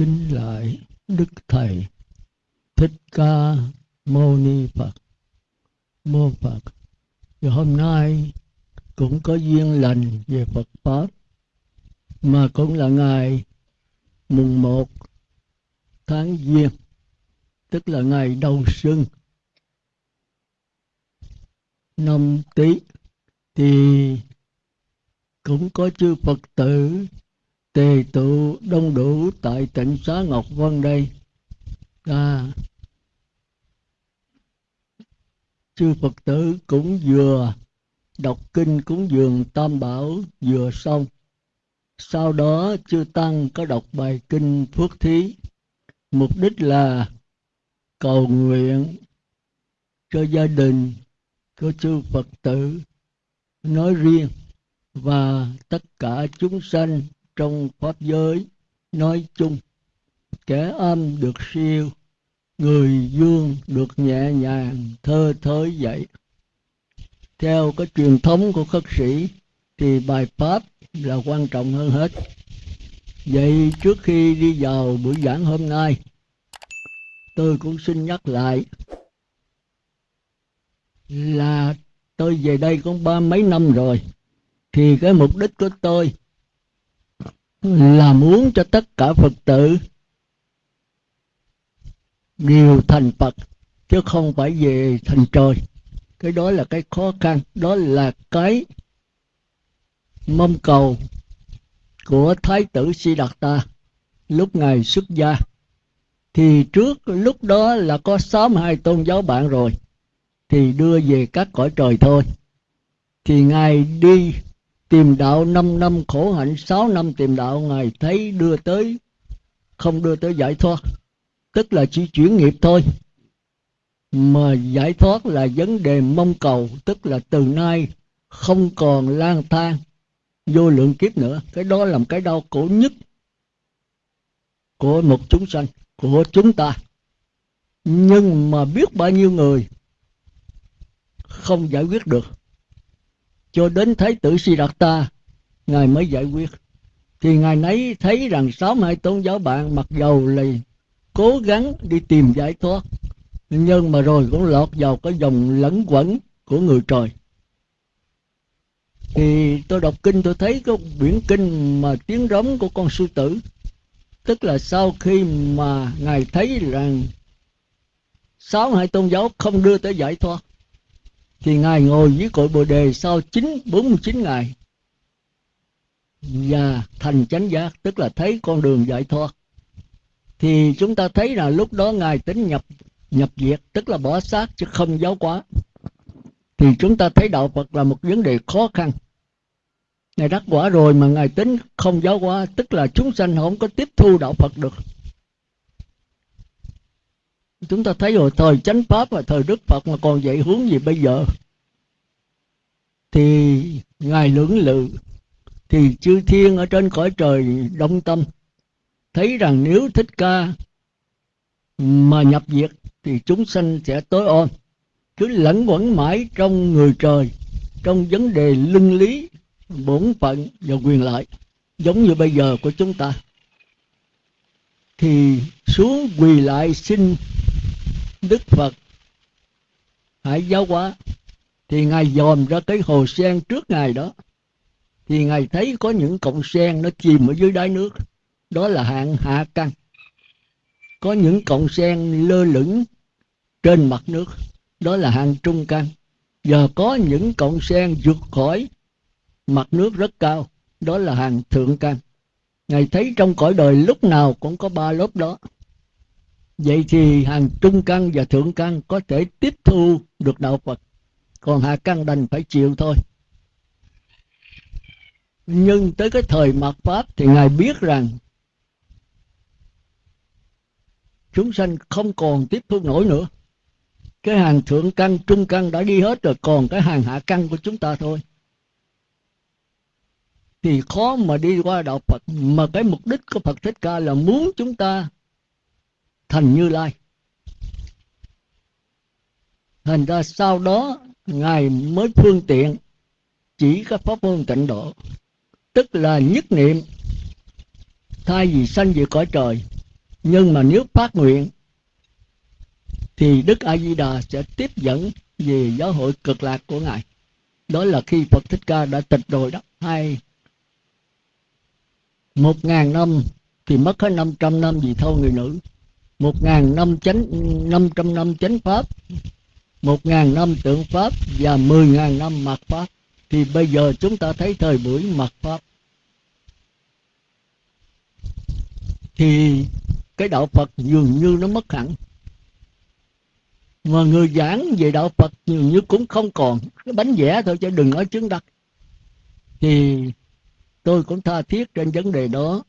kính lại đức thầy thích ca mâu ni phật. Mô phật và hôm nay cũng có duyên lành về phật pháp, mà cũng là ngày mùng một tháng giêng, tức là ngày đầu xuân. Năm tý thì cũng có chư phật tử tề tụ đông đủ tại tỉnh xá ngọc vân đây. À, chư phật tử cũng vừa đọc kinh cúng dường tam bảo vừa xong. Sau đó chư tăng có đọc bài kinh phước thí. Mục đích là cầu nguyện cho gia đình của chư phật tử nói riêng và tất cả chúng sanh trong pháp giới nói chung, kẻ âm được siêu, người dương được nhẹ nhàng thơ thới vậy theo cái truyền thống của khất sĩ thì bài pháp là quan trọng hơn hết. Vậy trước khi đi vào buổi giảng hôm nay, tôi cũng xin nhắc lại là tôi về đây cũng ba mấy năm rồi, thì cái mục đích của tôi làm muốn cho tất cả phật tử đều thành phật, chứ không phải về thành trời. Cái đó là cái khó khăn, đó là cái mong cầu của thái tử si đạt ta lúc ngài xuất gia. Thì trước lúc đó là có sáu hai tôn giáo bạn rồi, thì đưa về các cõi trời thôi. Thì ngài đi tìm đạo 5 năm khổ hạnh 6 năm tìm đạo, ngài thấy đưa tới, không đưa tới giải thoát. Tức là chỉ chuyển nghiệp thôi. Mà giải thoát là vấn đề mong cầu, tức là từ nay không còn lang thang, vô lượng kiếp nữa. Cái đó là một cái đau khổ nhất của một chúng sanh, của chúng ta. Nhưng mà biết bao nhiêu người không giải quyết được cho đến thái tử Siddhartha, ngài mới giải quyết. Thì ngài nấy thấy rằng sáu hai tôn giáo bạn mặc dầu là cố gắng đi tìm giải thoát, nhưng mà rồi cũng lọt vào cái dòng lẫn quẩn của người trời. Thì tôi đọc kinh tôi thấy có biển kinh mà tiếng rống của con sư tử, tức là sau khi mà ngài thấy rằng sáu hai tôn giáo không đưa tới giải thoát thì ngài ngồi dưới cội bồ đề sau chín, bốn mươi chín ngày. Và thành chánh giác, tức là thấy con đường giải thoát. Thì chúng ta thấy là lúc đó ngài tính nhập nhập diệt, tức là bỏ xác chứ không giáo hóa. Thì chúng ta thấy đạo Phật là một vấn đề khó khăn. Ngài đắc quả rồi mà ngài tính không giáo hóa, tức là chúng sanh không có tiếp thu đạo Phật được chúng ta thấy rồi, thời chánh pháp và thời đức phật mà còn dạy hướng gì bây giờ? Thì ngài lưỡng lự, thì chư thiên ở trên cõi trời đông tâm, thấy rằng nếu thích ca mà nhập diệt thì chúng sanh sẽ tối ôm cứ lẫn quẩn mãi trong người trời, trong vấn đề luân lý, bổn phận và quyền lợi, giống như bây giờ của chúng ta. Thì xuống quỳ lại xin đức phật. Hãy giáo hóa. Thì ngài dòm ra cái hồ sen trước ngài đó. Thì ngài thấy có những cọng sen nó chìm ở dưới đáy nước. Đó là hạng hạ căn. Có những cọng sen lơ lửng trên mặt nước. Đó là hạng trung căn. Giờ có những cọng sen vượt khỏi mặt nước rất cao. Đó là hàng thượng căn. Ngài thấy trong cõi đời lúc nào cũng có ba lớp đó vậy thì hàng trung căn và thượng căn có thể tiếp thu được đạo phật. Còn hạ căn đành phải chịu thôi. Nhưng tới cái thời mạt pháp thì ngài biết rằng chúng sanh không còn tiếp thu nổi nữa. Cái hàng thượng căn, trung căn đã đi hết rồi, còn cái hàng hạ căn của chúng ta thôi. Thì khó mà đi qua đạo Phật, mà cái mục đích của Phật Thích Ca là muốn chúng ta thành Như Lai. Thành ra sau đó, Ngài mới phương tiện chỉ các pháp môn tịnh độ. Tức là nhất niệm, thay vì sanh về cõi trời. Nhưng mà nếu phát nguyện, thì đức a di đà sẽ tiếp dẫn về giáo hội cực lạc của ngài. Đó là khi phật thích ca đã tịch rồi đó. Hai, một ngàn năm thì mất hết năm trăm năm vì thâu người nữ một ngàn năm chánh, năm trăm năm chánh pháp, một ngàn năm tượng pháp và mười ngàn năm mạt pháp. Thì bây giờ chúng ta thấy thời buổi mạt pháp. Thì cái đạo Phật dường như nó mất hẳn. Mà người giảng về đạo Phật dường như cũng không còn. Cái bánh vẽ thôi chứ đừng nói chứng đắc. Thì tôi cũng tha thiết trên vấn đề đó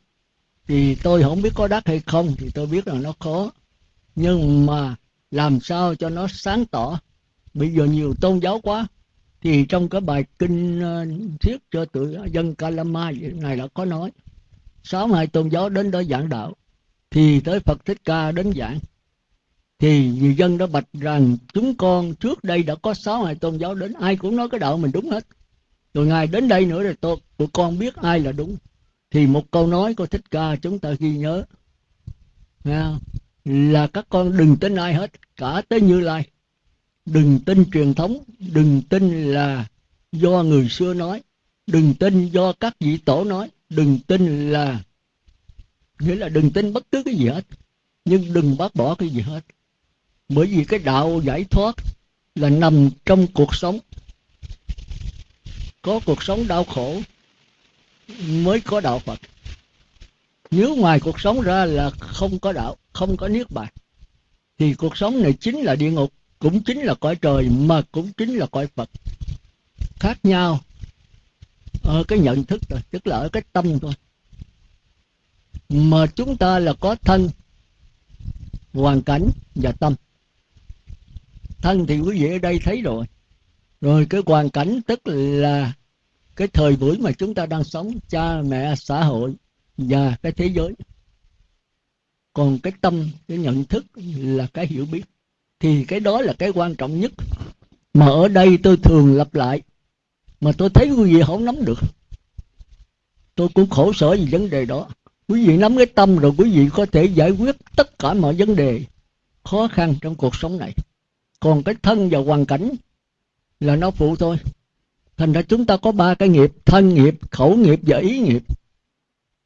thì tôi không biết có đắc hay không, thì tôi biết là nó khó nhưng mà làm sao cho nó sáng tỏ? Bây giờ nhiều tôn giáo quá, thì trong cái bài kinh thiết thuyết cho tự dân Kalama này đã có nói, sáu hai tôn giáo đến đó giảng đạo, thì tới Phật Thích Ca đến giảng. Thì người dân đã bạch rằng chúng con trước đây đã có sáu hai tôn giáo đến, ai cũng nói cái đạo mình đúng hết. Rồi ngài đến đây nữa rồi tôi, tụi con biết ai là đúng thì một câu nói của Thích Ca chúng ta ghi nhớ. Nha? là các con đừng tin ai hết, cả tới Như Lai. Đừng tin truyền thống, đừng tin là do người xưa nói. Đừng tin do các vị tổ nói. Đừng tin là, nghĩa là đừng tin bất cứ cái gì hết. Nhưng đừng bác bỏ cái gì hết. Bởi vì cái đạo giải thoát là nằm trong cuộc sống. Có cuộc sống đau khổ mới có đạo phật. Nếu ngoài cuộc sống ra là không có đạo, không có niết bàn, thì cuộc sống này chính là địa ngục, cũng chính là cõi trời, mà cũng chính là cõi phật. Khác nhau ở cái nhận thức rồi tức là ở cái tâm thôi. Mà chúng ta là có thân, hoàn cảnh và tâm. Thân thì quý vị ở đây thấy rồi. Rồi cái hoàn cảnh tức là cái thời buổi mà chúng ta đang sống, cha, mẹ, xã hội và cái thế giới. Còn cái tâm, cái nhận thức là cái hiểu biết. Thì cái đó là cái quan trọng nhất. Mà ở đây tôi thường lặp lại, mà tôi thấy quý vị không nắm được. Tôi cũng khổ sở vì vấn đề đó. Quý vị nắm cái tâm rồi quý vị có thể giải quyết tất cả mọi vấn đề khó khăn trong cuộc sống này. Còn cái thân và hoàn cảnh là nó phụ thôi thành ra chúng ta có ba cái nghiệp thân nghiệp, khẩu nghiệp và ý nghiệp.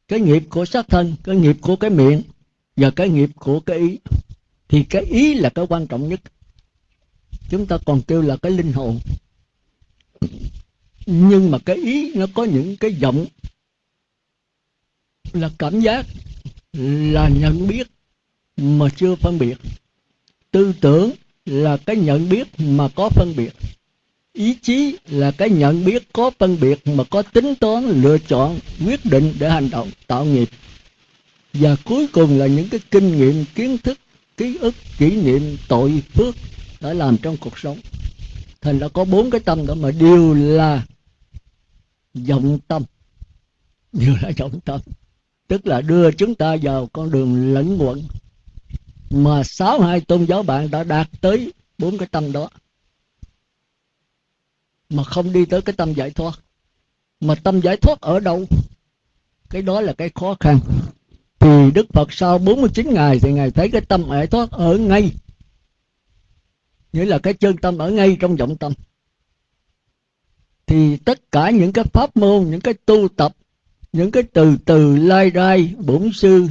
Cái nghiệp của xác thân, cái nghiệp của cái miệng và cái nghiệp của cái ý. Thì cái ý là cái quan trọng nhất. Chúng ta còn kêu là cái linh hồn. Nhưng mà cái ý nó có những cái giọng là cảm giác, là nhận biết mà chưa phân biệt. Tư tưởng là cái nhận biết mà có phân biệt ý chí là cái nhận biết có phân biệt mà có tính toán, lựa chọn, quyết định để hành động, tạo nghiệp. Và cuối cùng là những cái kinh nghiệm, kiến thức, ký ức, kỷ niệm, tội phước đã làm trong cuộc sống. Thành đã có bốn cái tâm đó mà đều là vọng tâm. Đều là vọng tâm. Tức là đưa chúng ta vào con đường lẫn quẩn. Mà sáu hai tôn giáo bạn đã đạt tới bốn cái tâm đó mà không đi tới cái tâm giải thoát. Mà tâm giải thoát ở đâu? Cái đó là cái khó khăn. Thì Đức Phật sau 49 ngày thì Ngài thấy cái tâm giải thoát ở ngay. Nghĩa là cái chân tâm ở ngay trong vọng tâm. Thì tất cả những cái pháp môn, những cái tu tập, những cái từ từ, lai rai, bổn sư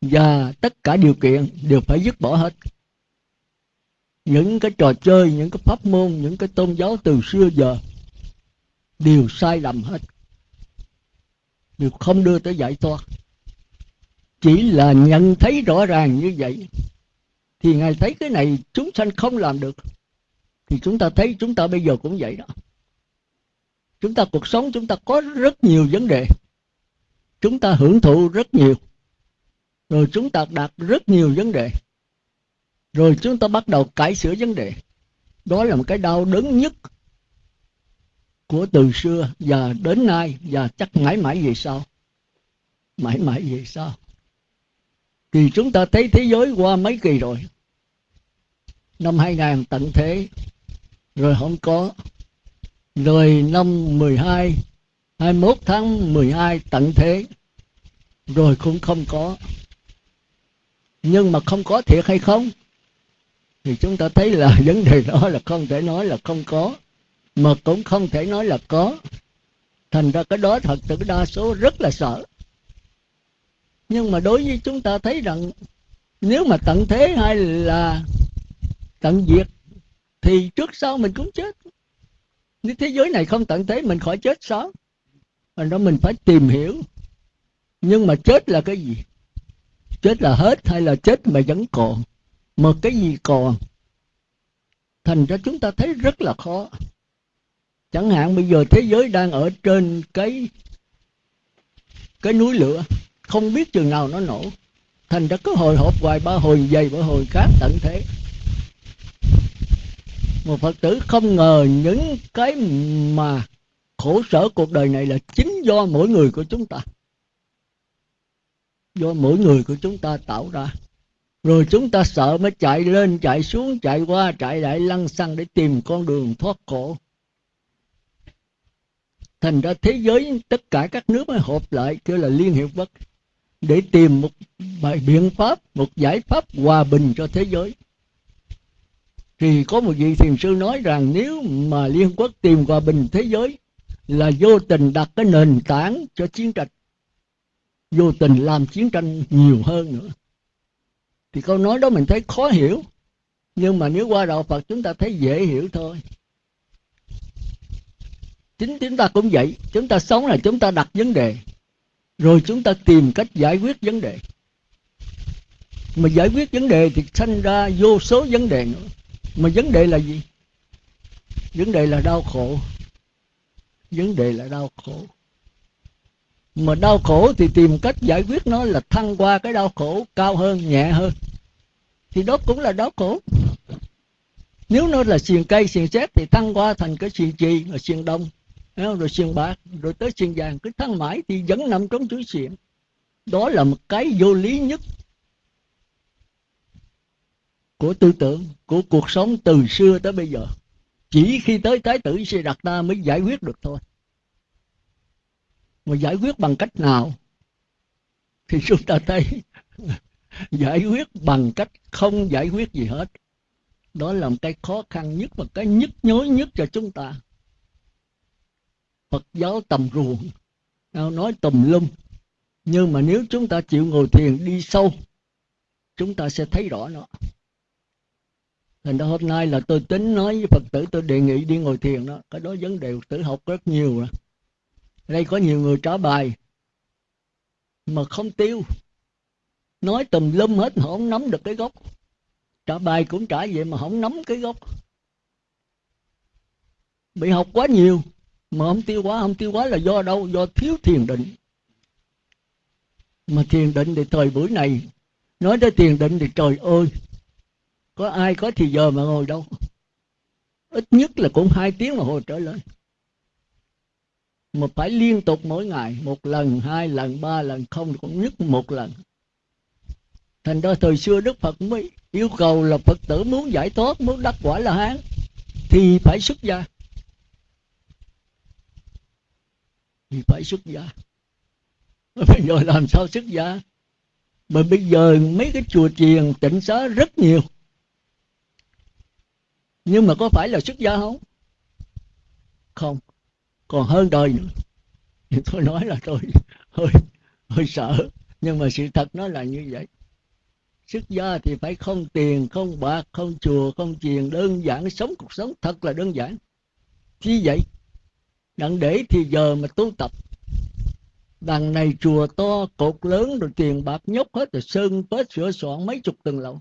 và tất cả điều kiện đều phải dứt bỏ hết những cái trò chơi, những cái pháp môn, những cái tôn giáo từ xưa giờ đều sai lầm hết. Đều không đưa tới giải thoát. Chỉ là nhận thấy rõ ràng như vậy, thì ngài thấy cái này chúng sanh không làm được, thì chúng ta thấy chúng ta bây giờ cũng vậy đó. Chúng ta cuộc sống chúng ta có rất nhiều vấn đề. Chúng ta hưởng thụ rất nhiều. Rồi chúng ta đạt rất nhiều vấn đề rồi chúng ta bắt đầu cải sửa vấn đề. Đó là một cái đau đớn nhất của từ xưa và đến nay và chắc mãi mãi về sau. Mãi mãi về sau. Thì chúng ta thấy thế giới qua mấy kỳ rồi? Năm 2000 tận thế, rồi không có. Rồi năm 12 21 tháng 12 tận thế, rồi cũng không có. Nhưng mà không có thiệt hay không? Thì chúng ta thấy là vấn đề đó là không thể nói là không có, mà cũng không thể nói là có. Thành ra cái đó thật sự đa số rất là sợ. Nhưng mà đối với chúng ta thấy rằng, nếu mà tận thế hay là tận diệt, thì trước sau mình cũng chết. Nếu thế giới này không tận thế, mình khỏi chết sao? Thành đó mình phải tìm hiểu. Nhưng mà chết là cái gì? Chết là hết hay là chết mà vẫn còn? Mà cái gì còn? Thành ra chúng ta thấy rất là khó. Chẳng hạn bây giờ thế giới đang ở trên cái cái núi lửa, không biết chừng nào nó nổ. Thành ra cứ hồi hộp hoài, ba hồi dày, ba hồi khác tận thế. Một phật tử không ngờ những cái mà khổ sở cuộc đời này là chính do mỗi người của chúng ta. Do mỗi người của chúng ta tạo ra rồi chúng ta sợ mới chạy lên, chạy xuống, chạy qua, chạy lại lăn xăng để tìm con đường thoát khổ. Thành ra thế giới, tất cả các nước mới họp lại, kêu là liên hiệp quốc, để tìm một bài biện pháp, một giải pháp hòa bình cho thế giới. Thì có một vị thiền sư nói rằng, nếu mà liên quốc tìm hòa bình thế giới, là vô tình đặt cái nền tảng cho chiến tranh, vô tình làm chiến tranh nhiều hơn nữa thì câu nói đó mình thấy khó hiểu. Nhưng mà nếu qua đạo phật chúng ta thấy dễ hiểu thôi. Chính chúng ta cũng vậy. Chúng ta sống là chúng ta đặt vấn đề. Rồi chúng ta tìm cách giải quyết vấn đề. Mà giải quyết vấn đề thì sanh ra vô số vấn đề nữa. Mà vấn đề là gì? Vấn đề là đau khổ. Vấn đề là đau khổ mà đau khổ thì tìm cách giải quyết nó là thăng qua cái đau khổ cao hơn, nhẹ hơn. Thì đó cũng là đau khổ. Nếu nó là xiềng cây, xiềng xét thì thăng qua thành cái xiềng chì, rồi xiềng đông rồi xiềng bạc, rồi tới xiềng vàng. Cứ thăng mãi thì vẫn nằm trong chuỗi xiềng. Đó là một cái vô lý nhất của tư tưởng, của cuộc sống từ xưa tới bây giờ. Chỉ khi tới thái tử sẽ đặt ta mới giải quyết được thôi mà giải quyết bằng cách nào? Thì chúng ta thấy giải quyết bằng cách không giải quyết gì hết. Đó là một cái khó khăn nhất và cái nhức nhối nhất cho chúng ta. Phật giáo tầm ruộng nói tùm lum. Nhưng mà nếu chúng ta chịu ngồi thiền đi sâu, chúng ta sẽ thấy rõ nó. Thành ra hôm nay là tôi tính nói với phật tử, tôi đề nghị đi ngồi thiền đó. Cái đó vấn đề phật tử học rất nhiều rồi đây có nhiều người trả bài mà không tiêu. Nói tùm lum hết mà không nắm được cái gốc. Trả bài cũng trả vậy mà không nắm cái gốc. Bị học quá nhiều mà không tiêu quá, không tiêu quá là do đâu? Do thiếu thiền định. Mà thiền định thì thời buổi này, nói tới thiền định thì trời ơi, có ai có thì giờ mà ngồi đâu? Ít nhất là cũng hai tiếng mà hồi trở lên mà phải liên tục mỗi ngày, một lần, hai lần, ba lần, không cũng nhất một lần. Thành ra thời xưa đức phật mới yêu cầu là phật tử muốn giải thoát, muốn đắc quả là hán, thì phải xuất gia. Thì phải xuất gia. Bây giờ làm sao xuất gia? Mà bây giờ mấy cái chùa chiền, tịnh xá rất nhiều. Nhưng mà có phải là xuất gia không? Không còn hơn đời nữa. Thì tôi nói là tôi hơi hơi sợ. Nhưng mà sự thật nó là như vậy. Xuất gia thì phải không tiền, không bạc, không chùa, không chiền. Đơn giản sống cuộc sống thật là đơn giản. Chi vậy. Đặng để thì giờ mà tu tập. Đằng này chùa to, cột lớn, rồi tiền bạc nhóc hết, rồi sơn tết sửa soạn mấy chục tầng lầu.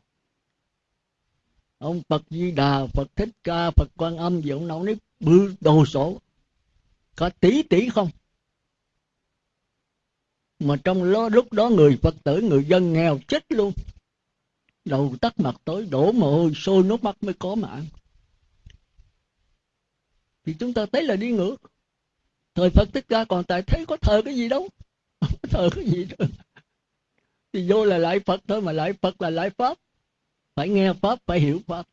Ông phật di đà, phật thích ca, phật quan âm gì ông nói nấy bự đồ sổ có tí tỷ không? Mà trong lúc đó người phật tử, người dân nghèo chết luôn. Đầu tắt mặt tối, đổ mồ hôi, sôi nước mắt mới có mạng. Thì chúng ta thấy là đi ngược. Thời phật thích ca còn tại thấy có thờ cái gì đâu. Thờ cái gì đâu. Thì vô là lại phật thôi, mà lại phật là lại pháp. Phải nghe pháp, phải hiểu pháp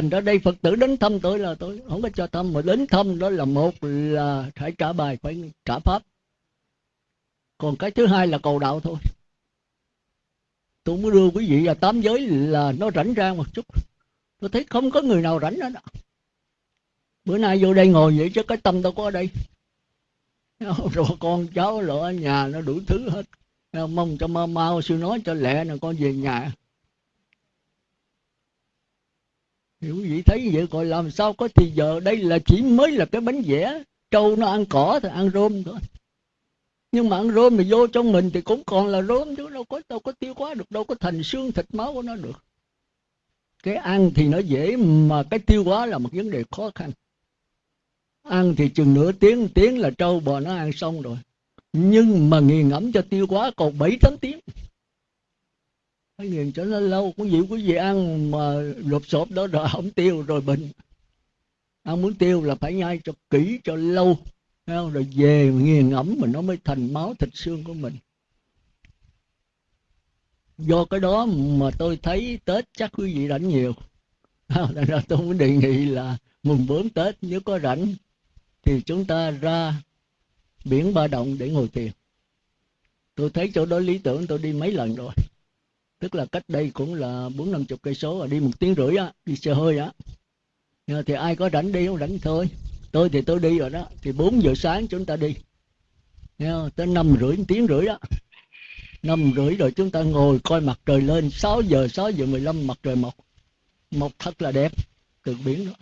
thành ra đây phật tử đến thăm tôi là tôi không có cho thăm, mà đến thăm đó là một là phải trả bài, phải trả pháp. Còn cái thứ hai là cầu đạo thôi. Tôi muốn đưa quý vị vào tám giới là nó rảnh ra một chút. Tôi thấy không có người nào rảnh hết đó bữa nay vô đây ngồi vậy chứ cái tâm đâu có ở đây. Rồi con cháu rồi ở nhà nó đủ thứ hết. Mong cho mau mau sư nói cho lẹ nè, con về nhà. Thì quý vị thấy vậy gọi làm sao có thì giờ đây là chỉ mới là cái bánh vẽ. Trâu nó ăn cỏ thì ăn rôm thôi. Nhưng mà ăn rôm thì vô trong mình thì cũng còn là rôm chứ đâu có đâu có tiêu hóa được, đâu có thành xương thịt máu của nó được. Cái ăn thì nó dễ mà cái tiêu hóa là một vấn đề khó khăn. Ăn thì chừng nửa tiếng tiếng là trâu bò nó ăn xong rồi. Nhưng mà nghiền ngẫm cho tiêu hóa còn bảy tám tiếng phải nghiền cho nó lâu, có gì quý vị ăn mà lột xộp đó rồi không tiêu rồi bệnh. Ăn muốn tiêu là phải nhai cho kỹ, cho lâu. Rồi về nghiền ẩm mà nó mới thành máu thịt xương của mình. Do cái đó mà tôi thấy tết chắc quý vị rảnh nhiều. Thành ra tôi muốn đề nghị là mùng 4 Tết nếu có rảnh thì chúng ta ra biển Ba Động để ngồi thiền. Tôi thấy chỗ đó lý tưởng, tôi đi mấy lần rồi. Tức là cách đây cũng là bốn năm chục cây số, đi một tiếng rưỡi á, đi xe hơi á. Ờ, thì ai có rảnh đi không rảnh thôi. Tôi thì tôi đi rồi đó, thì 4 giờ sáng chúng ta đi. Tới năm rưỡi, tiếng rưỡi đó. năm rưỡi rồi chúng ta ngồi coi mặt trời lên, 6 giờ, 6 giờ 15 mặt trời mọc. Mọc thật là đẹp, từ biển đó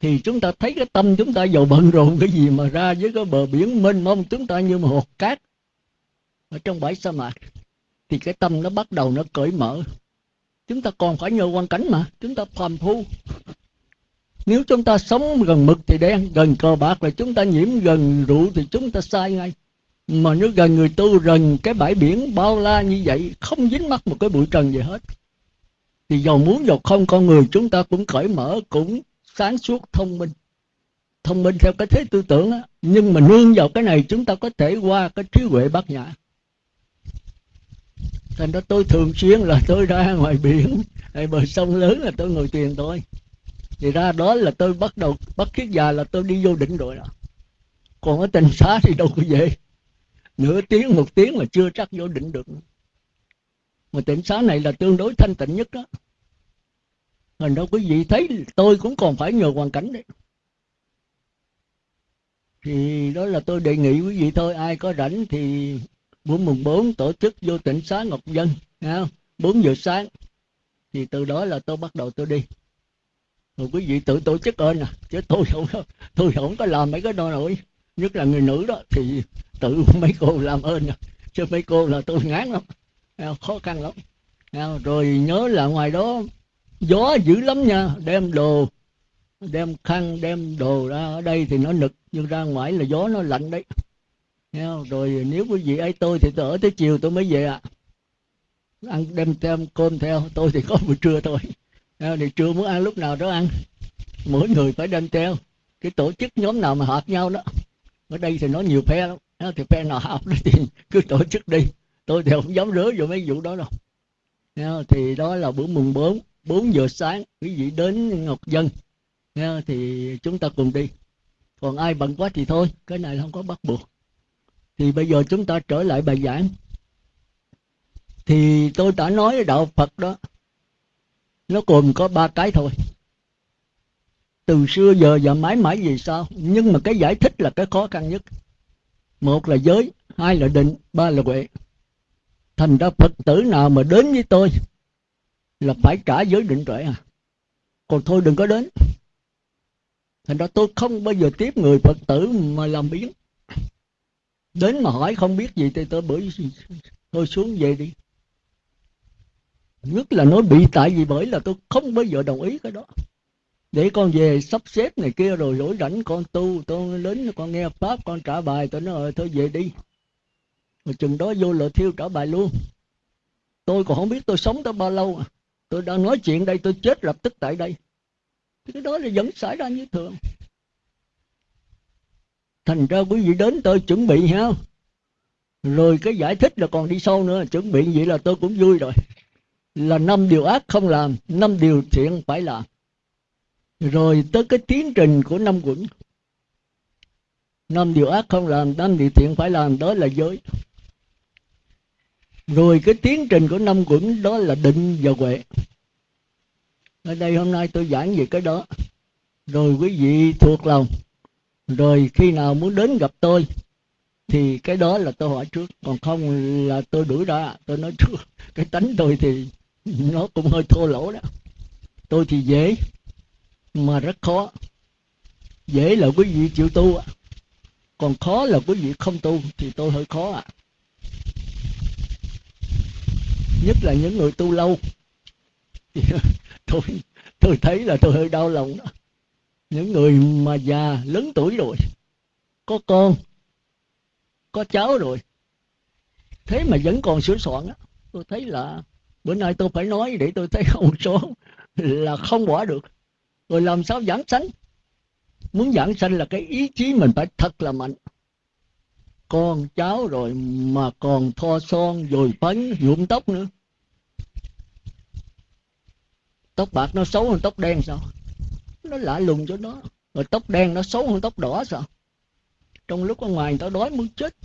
thì chúng ta thấy cái tâm chúng ta giàu bận rộn cái gì mà ra với cái bờ biển mênh mông chúng ta như một hột cát ở trong bãi sa mạc thì cái tâm nó bắt đầu nó cởi mở. Chúng ta còn phải nhờ quan cảnh mà, chúng ta phàm phu. Nếu chúng ta sống gần mực thì đen, gần cờ bạc là chúng ta nhiễm gần rượu thì chúng ta sai ngay. Mà nếu gần người tu, gần cái bãi biển bao la như vậy, không dính mắt một cái bụi trần gì hết. Thì giàu muốn giàu không, con người chúng ta cũng cởi mở, cũng sáng suốt, thông minh. Thông minh theo cái thế tư tưởng á. Nhưng mà nương vào cái này, chúng ta có thể qua cái trí huệ bát nhã thành ra tôi thường xuyên là tôi ra ngoài biển. Hay bờ sông lớn là tôi ngồi thiền thôi. Thì ra đó là tôi bắt đầu, bắt kiết già là tôi đi vô định rồi đó. Còn ở tình xá thì đâu có về. Nửa tiếng, một tiếng mà chưa chắc vô định được. Mà tỉnh xá này là tương đối thanh tịnh nhất đó. Thành đâu quý vị thấy, tôi cũng còn phải nhờ hoàn cảnh đấy. Thì đó là tôi đề nghị quý vị thôi. Ai có rảnh thì buổi mùng 4 tổ chức vô tỉnh xá Ngọc Dân không? 4 giờ sáng. Thì từ đó là tôi bắt đầu tôi đi. Rồi quý vị tự tổ chức ơn à Chứ tôi không tôi không có làm mấy cái đó nổi. Nhất là người nữ đó, Thì tự mấy cô làm ơn à Chứ mấy cô là tôi ngán lắm. Khó khăn lắm. Rồi nhớ là ngoài đó, gió dữ lắm nha. Đem đồ, đem khăn, đem đồ ra ở đây thì nó nực, nhưng ra ngoài là gió nó lạnh đấy rồi nếu quý vị ấy tôi thì tôi ở tới chiều tôi mới về ạ. À. ăn đem thêm cơm theo tôi thì có buổi trưa thôi. Thì trưa muốn ăn lúc nào đó ăn. Mỗi người phải đem theo. Cái tổ chức nhóm nào mà hợp nhau đó. Ở đây thì nó nhiều phe lắm. Thì phe nào hợp đó thì cứ tổ chức đi. Tôi thì không dám rứa vô mấy vụ đó đâu. Thì đó là bữa mùng 4 4 giờ sáng quý vị đến Ngọc Dân. Nha, thì chúng ta cùng đi. Còn ai bận quá thì thôi. Cái này không có bắt buộc thì bây giờ chúng ta trở lại bài giảng. Thì tôi đã nói đạo Phật đó. Nó gồm có ba cái thôi. Từ xưa giờ và mãi mãi vì sao nhưng mà cái giải thích là cái khó khăn nhất. Một là giới, hai là định, ba là huệ. Thành ra phật tử nào mà đến với tôi là phải trả giới định tuệ à. Còn thôi đừng có đến. Thành ra tôi không bao giờ tiếp người phật tử mà làm biến đến mà hỏi không biết gì thì tôi bởi tôi xuống về đi. Nhất là nói bị tại vì bởi là tôi không bao giờ đồng ý cái đó. Để con về sắp xếp này kia rồi rỗi rảnh con tu, tôi đến con nghe pháp, con trả bài, tôi nói ờ, thôi về đi. Rồi chừng đó vô lợ thiêu trả bài luôn. Tôi còn không biết tôi sống tới bao lâu à. Tôi đang nói chuyện đây, tôi chết lập tức tại đây. Thì cái đó là vẫn xảy ra như thường thành ra quý vị đến tôi chuẩn bị ha. Rồi cái giải thích là còn đi sâu nữa. Chuẩn bị vậy là tôi cũng vui rồi. Là năm điều ác không làm, năm điều thiện phải làm. Rồi tới cái tiến trình của năm quẩn. Năm điều ác không làm, năm điều thiện phải làm, đó là giới. Rồi cái tiến trình của năm quẩn, đó là định và huệ. Ở đây hôm nay tôi giảng về cái đó. Rồi quý vị thuộc lòng rồi khi nào muốn đến gặp tôi, thì cái đó là tôi hỏi trước. Còn không là tôi đuổi ra, tôi nói trước cái tánh tôi thì nó cũng hơi thô lỗ đó. Tôi thì dễ, mà rất khó. Dễ là quý vị chịu tu còn khó là quý vị không tu thì tôi hơi khó ạ. À. nhất là những người tu lâu. Tôi tôi thấy là tôi hơi đau lòng đó những người mà già lớn tuổi rồi, có con, có cháu rồi, thế mà vẫn còn sửa soạn á, tôi thấy là bữa nay tôi phải nói để tôi thấy một số là không bỏ được. Rồi làm sao giảng sanh? Muốn giảng sanh là cái ý chí mình phải thật là mạnh. Con cháu rồi mà còn thoa son rồi phấn nhuộm tóc nữa. Tóc bạc nó xấu hơn tóc đen sao? Nó lạ lùng cho nó. Rồi tóc đen nó xấu hơn tóc đỏ sao? Trong lúc ở ngoài người ta đói muốn chết.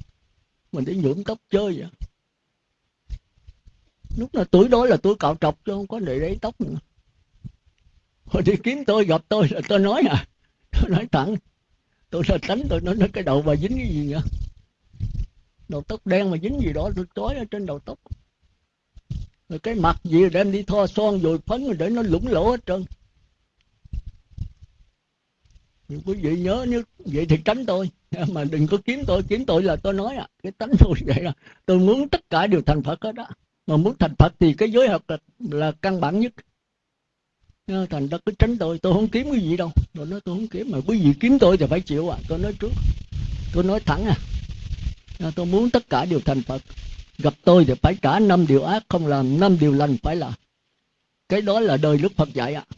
Mình đi nhuộm tóc chơi vậy. Lúc là tuổi đó là tuổi cạo trọc chứ không có để đấy tóc nữa. Hồi đi kiếm tôi gặp tôi là tôi nói à. Tôi nói thẳng. Tôi là tránh tôi nói, nói cái đầu bà dính cái gì nữa đầu tóc đen mà dính gì đó tôi trói ở trên đầu tóc. Rồi cái mặt gì đem đi thoa son rồi phấn rồi để nó lủng lỗ hết trơn quý vị nhớ nếu vậy thì tránh tôi. Mà đừng có kiếm tôi kiếm tôi là tôi nói à. Cái tánh tôi vậy là tôi muốn tất cả đều thành phật hết đó. Mà muốn thành phật thì cái giới học là, là căn bản nhất. Thành ra cứ tránh tôi. Tôi không kiếm cái gì đâu. Tôi nói tôi không kiếm mà quý vị kiếm tôi thì phải chịu à. Tôi nói trước. Tôi nói thẳng à. Tôi muốn tất cả đều thành phật. Gặp tôi thì phải trả năm điều ác không làm năm điều lành phải làm cái đó là đời đức phật dạy ạ à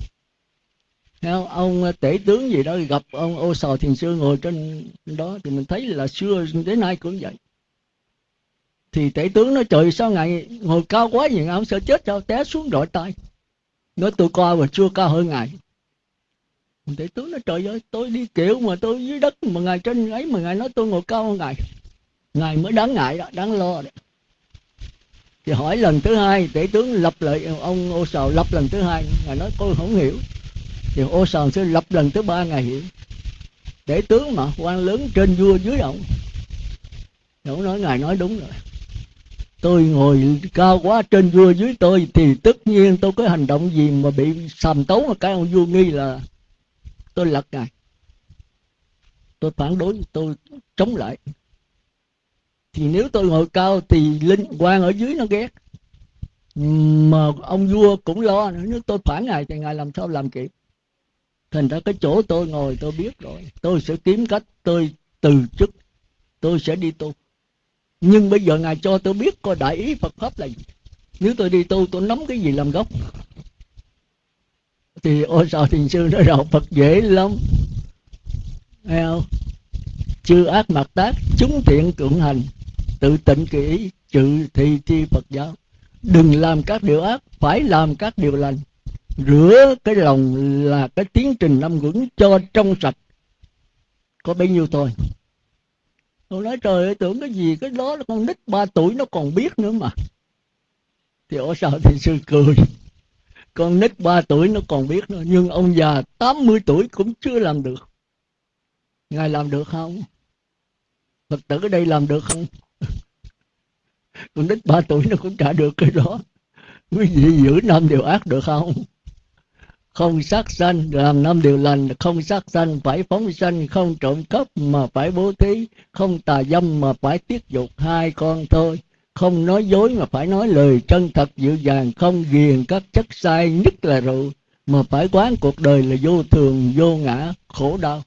ông ờ, tể tướng gì đó gặp ông ô sò thiền sư ngồi trên đó thì mình thấy là xưa đến nay cũng vậy. Thì tể tướng nói, trời, sao ngài ngồi cao quá vậy? Ông sợ chết sao té xuống đội tay. Nói, tôi coi mà chưa cao hơn ngài. Tể tướng nói, trời ơi, tôi đi kiểu mà tôi dưới đất mà ngài trên ấy mà ngài nói tôi ngồi cao hơn ngài. Ngài mới đáng ngại đó, đáng lo đấy thì hỏi lần thứ hai, tể tướng lập lại, ông ô sầu lập lần thứ hai, ngài nói, tôi không hiểu thì ô sòn sẽ lập lần tới ba ngày để tướng mà, quan lớn trên vua dưới ông ông nói, ngài nói đúng rồi. Tôi ngồi cao quá trên vua dưới tôi thì tất nhiên tôi có hành động gì mà bị sàm tấu mà cái ông vua nghi là tôi lật ngài. Tôi phản đối, tôi chống lại. Thì nếu tôi ngồi cao thì linh quan ở dưới nó ghét. Mà ông vua cũng lo nếu tôi phản ngài thì ngài làm sao làm kịp? Thành ra cái chỗ tôi ngồi tôi biết rồi. Tôi sẽ kiếm cách tôi từ chức. Tôi sẽ đi tu. Nhưng bây giờ ngài cho tôi biết coi đại ý phật pháp là gì. Nếu tôi đi tu, tôi nắm cái gì làm gốc? Thì ôi sao thiền sư nói rằng phật dễ lắm. Nghe không? Chư ác mặt tác, chúng thiện cưỡng hành. Tự tịnh kỹ trừ thị thi phật giáo. Đừng làm các điều ác, phải làm các điều lành rửa cái lòng là cái tiến trình năm quẩn cho trong sạch. Có bấy nhiêu thôi. Tôi nói, trời ơi, tưởng cái gì, cái đó là con nít ba tuổi nó còn biết nữa mà. Thì ở sao thì sư cười. Con nít ba tuổi nó còn biết nữa, nhưng ông già 80 tuổi cũng chưa làm được. Ngài làm được không? Phật tử ở đây làm được không? Con nít ba tuổi nó cũng trả được cái đó. Quý vị giữ năm điều ác được không? Không sát sanh, làm năm điều lành, không sát sanh, phải phóng sanh, không trộm cắp mà phải bố thí, không tà dâm mà phải tiết dục hai con thôi. Không nói dối mà phải nói lời chân thật dịu dàng, không ghiền các chất sai nhất là rượu, mà phải quán cuộc đời là vô thường, vô ngã, khổ đau.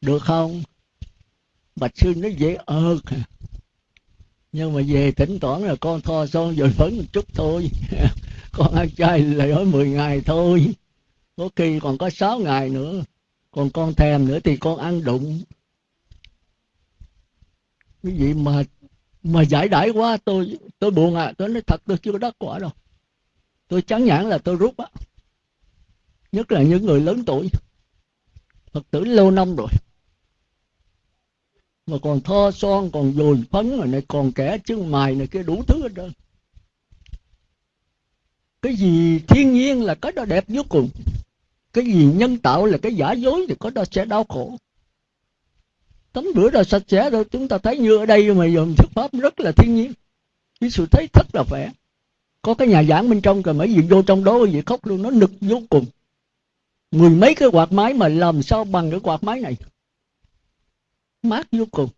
Được không? Bạch sư nói dễ ơ nhưng mà về tỉnh toán là con tho son rồi phấn một chút thôi. con ăn chay là nói 10 ngày thôi. Có khi còn có 6 ngày nữa. Còn con thèm nữa thì con ăn đụng. Cái gì mà mà giải đãi quá, tôi tôi buồn à. Tôi nói thật, tôi chưa có đắc quả đâu. Tôi chán nhãn là tôi rút á. Nhất là những người lớn tuổi. Phật tử lâu năm rồi. Mà còn tho son, còn dồi phấn rồi này, còn kẻ chân mài này kia đủ thứ hết trơn cái gì thiên nhiên là cái đó đẹp vô cùng. Cái gì nhân tạo là cái giả dối thì có đó sẽ đau khổ. Tắm rửa rồi sạch sẽ rồi chúng ta thấy như ở đây mà dùng thuyết pháp rất là thiên nhiên. Cái sự thấy rất là vẻ. Có cái nhà giảng bên trong rồi mấy vị vô trong đó vị khóc luôn, nó nực vô cùng. Mười mấy cái quạt máy mà làm sao bằng cái quạt máy này? Mát vô cùng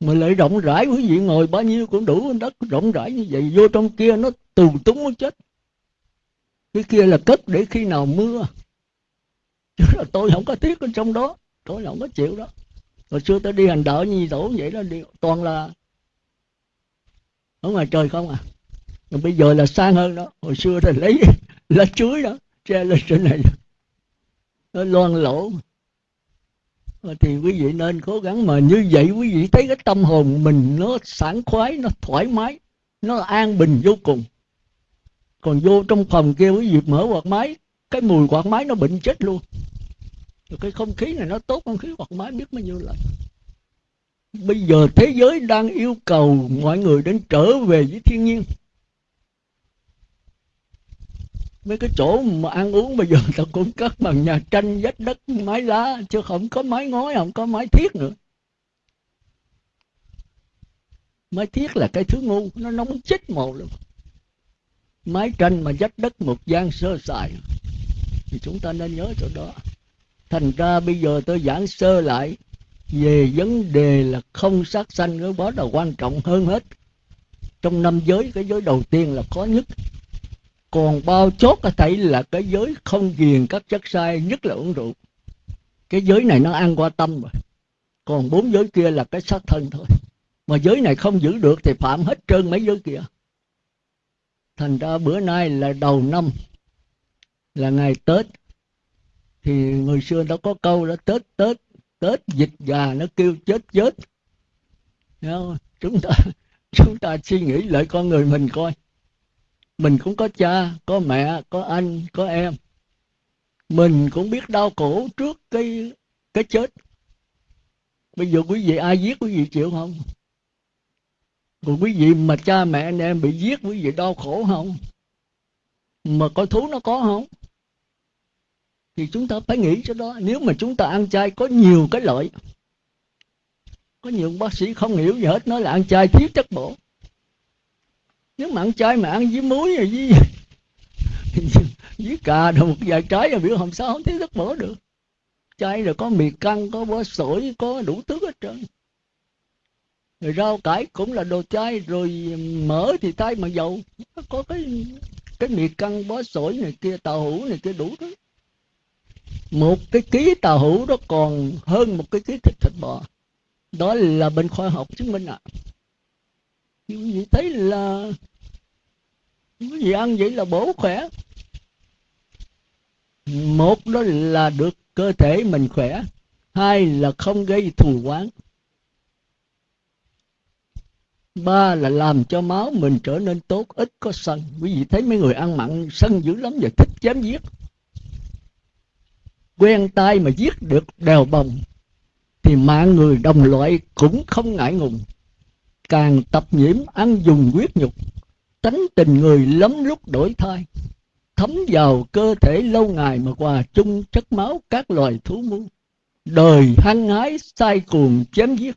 mà lại rộng rãi quý vị ngồi bao nhiêu cũng đủ, đất rộng rãi như vậy. Vô trong kia nó tù túng nó chết. Cái kia là cất để khi nào mưa. Chứ là tôi không có thiết ở trong đó. Tôi không có chịu đó. Hồi xưa tôi đi hành đạo như tổ vậy đó, đi toàn là ở ngoài trời không à. Còn bây giờ là sang hơn đó. Hồi xưa thì lấy lá chuối đó, che lên trên này. Nó loan lỗ Ờ, thì quý vị nên cố gắng mà như vậy quý vị thấy cái tâm hồn mình nó sảng khoái, nó thoải mái, nó an bình vô cùng. Còn vô trong phòng kia quý vị mở quạt máy, cái mùi quạt máy nó bệnh chết luôn. Rồi cái không khí này nó tốt, không khí quạt máy biết bao nhiêu lần. Bây giờ thế giới đang yêu cầu mọi người đến trở về với thiên nhiên mấy cái chỗ mà ăn uống bây giờ ta cũng cất bằng nhà tranh vách đất, mái lá, chứ không có mái ngói, không có mái thiết nữa. Mái thiết là cái thứ ngu, nó nóng chết mồ luôn. Mái tranh mà vách đất một gian sơ sài. Thì chúng ta nên nhớ chỗ đó. Thành ra bây giờ tôi giảng sơ lại, về vấn đề là không sát sanh, cái đó là quan trọng hơn hết. Trong năm giới, cái giới đầu tiên là khó nhất còn bao chốt có thể là cái giới không ghiền các chất sai nhất là uống rượu. Cái giới này nó ăn qua tâm rồi. Còn bốn giới kia là cái sát thân thôi. Mà giới này không giữ được thì phạm hết trơn mấy giới kia. Thành ra bữa nay là đầu năm, là ngày tết. Thì người xưa nó có câu đó tết tết tết dịch gà nó kêu chết chết. Không? chúng ta chúng ta suy nghĩ lại con người mình coi mình cũng có cha, có mẹ, có anh, có em. Mình cũng biết đau khổ trước cái cái chết. Bây giờ quý vị ai giết quý vị chịu không? Còn quý vị mà cha mẹ anh em bị giết, quý vị đau khổ không? Mà coi thú nó có không? Thì chúng ta phải nghĩ cho đó. Nếu mà chúng ta ăn chay có nhiều cái lợi. Có nhiều bác sĩ không hiểu gì hết, nói là ăn chay thiếu chất bổ nếu mà ăn chay mà ăn với muối rồi với với cà rồi một vài trái rồi biểu hôm sao không thiếu chất bổ được. Chay rồi có mì căng, có bó sủi có đủ thứ hết trơn. Rồi rau cải cũng là đồ chay, rồi mỡ thì thay mà dầu. Có cái cái mì căng, bó sủi này kia, tàu hũ này kia đủ thứ. Một cái ký tàu hũ đó còn hơn một cái ký thịt thịt bò. Đó là bên khoa học chứng minh ạ. À. như vậy thấy là cái gì ăn vậy là bổ khỏe. Một đó là được cơ thể mình khỏe, hai là không gây thù oán. Ba là làm cho máu mình trở nên tốt, ít có sân. Quý vị thấy mấy người ăn mặn, sân dữ lắm và thích chém giết. Quen tay mà giết được đèo bồng, thì mạng người đồng loại cũng không ngại ngùng. Càng tập nhiễm, ăn dùng quyết nhục tánh tình người lắm lúc đổi thay. Thấm vào cơ thể lâu ngày mà hòa chung chất máu các loài thú muôn đời hăng hái sai cuồng chém giết.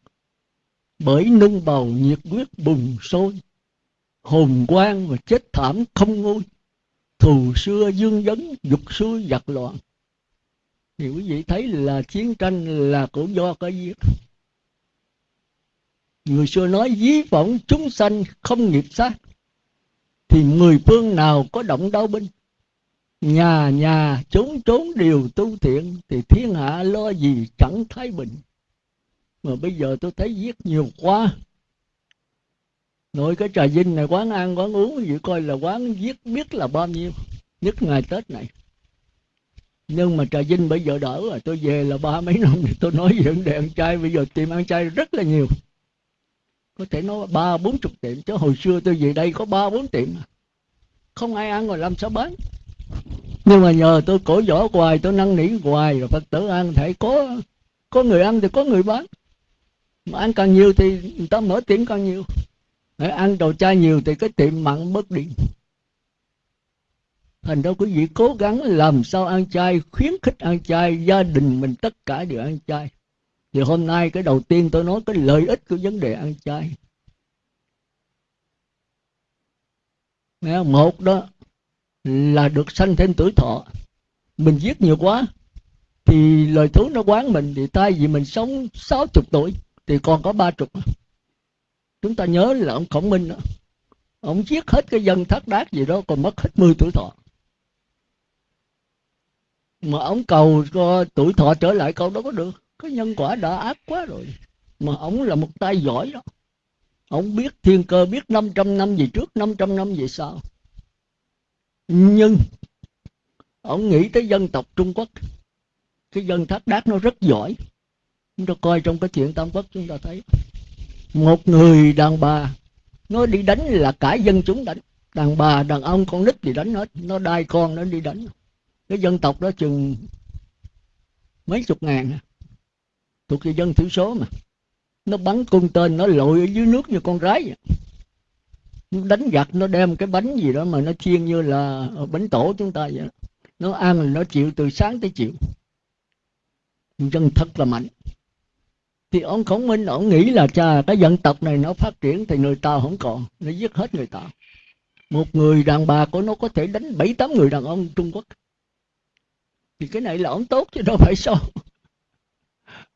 Bởi nung bầu nhiệt huyết bùng sôi. Hồn quang và chết thảm không ngôi thù xưa dương dấn, dục xuôi giặc loạn. Thì quý vị thấy là chiến tranh là cũng do cái giết. Người xưa nói dí vọng chúng sanh không nghiệp sát thì mười phương nào có động đau binh nhà nhà trốn trốn đều tu thiện, thì thiên hạ lo gì chẳng thái bình mà bây giờ tôi thấy giết nhiều quá. Nội cái trà vinh này, quán ăn, quán uống vậy coi là quán giết biết là bao nhiêu, nhất ngày tết này. Nhưng mà trà vinh bây giờ đỡ rồi, tôi về là ba mấy năm thì tôi nói về vấn đề ăn chay bây giờ tìm ăn chay rất là nhiều có thể nói ba, bốn chục tiệm, chứ hồi xưa tôi về đây có ba, bốn tiệm à. không ai ăn rồi làm sao bán. Nhưng mà nhờ tôi cổ võ hoài, tôi năn nỉ hoài, rồi phật tử ăn thể. Có có người ăn thì có người bán. Mà ăn càng nhiều thì người ta mở tiệm càng nhiều. Để ăn đồ chay nhiều thì cái tiệm mặn bớt đi. Thành ra quý vị cố gắng làm sao ăn chay, khuyến khích ăn chay, gia đình mình tất cả đều ăn chay thì hôm nay cái đầu tiên tôi nói cái lợi ích của vấn đề ăn chay. Một đó là được sanh thêm tuổi thọ. Mình giết nhiều quá thì lời thú nó quán mình thì tay vì mình sống 60 tuổi thì còn có ba chục. Chúng ta nhớ là ông khổng minh đó, ông giết hết cái dân thác đát gì đó còn mất hết 10 tuổi thọ. Mà ông cầu cho tuổi thọ trở lại câu đó có được cái nhân quả đã ác quá rồi. Mà ông là một tay giỏi đó. Ông biết thiên cơ, biết 500 năm về trước 500 năm về sau. Nhưng ông nghĩ tới dân tộc Trung Quốc. Cái dân thác đát nó rất giỏi. Chúng ta coi trong cái chuyện tam quốc chúng ta thấy. Một người đàn bà, nó đi đánh là cả dân chúng đánh. Đàn bà, đàn ông, con nít thì đánh hết. Nó đai con, nó đi đánh. Cái dân tộc đó chừng mấy chục ngàn à thuộc về dân thiểu số mà. Nó bắn cung tên, nó lội ở dưới nước như con rái vậy. nó đánh giặc, nó đem cái bánh gì đó mà nó chiên như là bánh tổ chúng ta vậy nó ăn là nó chịu từ sáng tới chiều. Dân thật là mạnh. Thì ông khổng minh, ông nghĩ là cha cái dân tộc này nó phát triển thì người ta không còn. Nó giết hết người ta. Một người đàn bà của nó có thể đánh bảy tám người đàn ông trung quốc. Thì cái này là ông tốt chứ đâu phải sao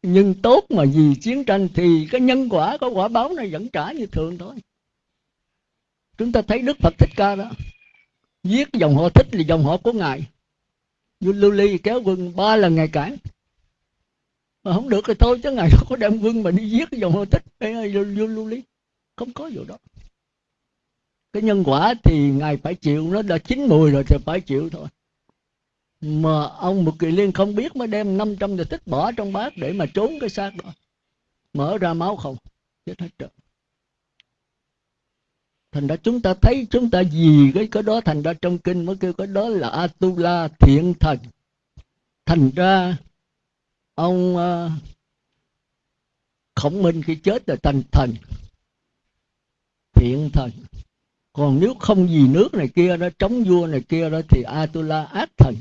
nhưng tốt mà vì chiến tranh thì cái nhân quả có quả báo này vẫn trả như thường thôi. Chúng ta thấy đức phật thích ca đó, giết dòng họ thích là dòng họ của ngài. Vua lưu ly kéo quân ba lần ngày cản. Mà không được thì thôi, chứ ngài không có đem quân mà đi giết dòng họ thích. Vua lưu ly, không có vụ đó. Cái nhân quả thì ngài phải chịu, nó đã chín mùi rồi thì phải chịu thôi mà ông một kỳ liên không biết mới đem 500 giờ tích bỏ trong bát để mà trốn cái xác đó. Mở ra máu không chết hết trơn. Thành ra chúng ta thấy chúng ta gì cái cái đó thành ra trong kinh mới kêu cái đó là atula thiện thần thành ra ông uh, khổng minh khi chết là thành thần thiện thần còn nếu không gì nước này kia đó chống vua này kia đó thì atula ác thần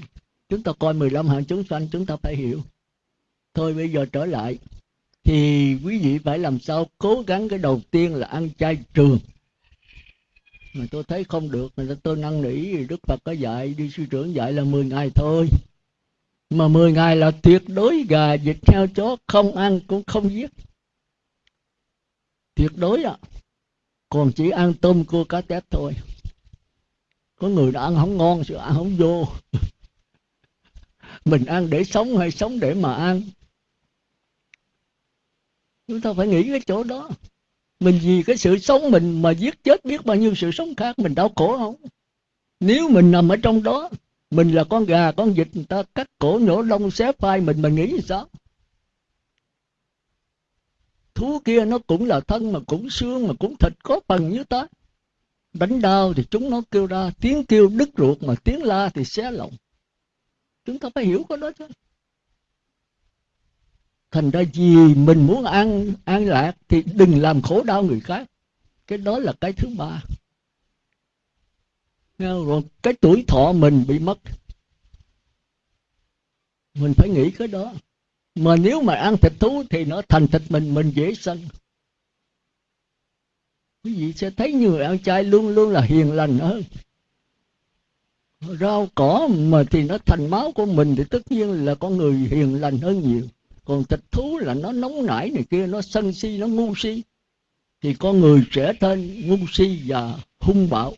chúng ta coi 15 hạng chúng sanh, chúng ta phải hiểu. Thôi bây giờ trở lại. Thì quý vị phải làm sao cố gắng cái đầu tiên là ăn chay trường. Mà tôi thấy không được, mà tôi năn nỉ, đức phật có dạy, đi sư trưởng dạy là 10 ngày thôi. Mà 10 ngày là tuyệt đối gà vịt heo chó không ăn cũng không giết. Tuyệt đối ạ. À. còn chỉ ăn tôm cua cá tép thôi. Có người đã ăn không ngon sự ăn không vô mình ăn để sống hay sống để mà ăn chúng ta phải nghĩ cái chỗ đó. Mình vì cái sự sống mình mà giết chết biết bao nhiêu sự sống khác, mình đau khổ không? Nếu mình nằm ở trong đó, mình là con gà, con vịt, người ta cắt cổ nhổ lông, xé phai, mình mình nghĩ sao? Thú kia nó cũng là thân mà cũng xương mà cũng thịt có phần như ta. Đánh đau thì chúng nó kêu ra, tiếng kêu đứt ruột mà tiếng la thì xé lòng chúng ta phải hiểu cái đó chứ. Thành ra vì mình muốn an an lạc thì đừng làm khổ đau người khác. Cái đó là cái thứ ba. Rồi cái tuổi thọ mình bị mất. Mình phải nghĩ cái đó. Mà nếu mà ăn thịt thú thì nó thành thịt mình mình dễ sân. Quý vị sẽ thấy người ăn chay luôn luôn là hiền lành hơn rau cỏ mà thì nó thành máu của mình thì tất nhiên là con người hiền lành hơn nhiều. Còn thịt thú là nó nóng nảy này kia, nó sân si, nó ngu si. Thì con người trẻ thêm ngu si và hung bạo.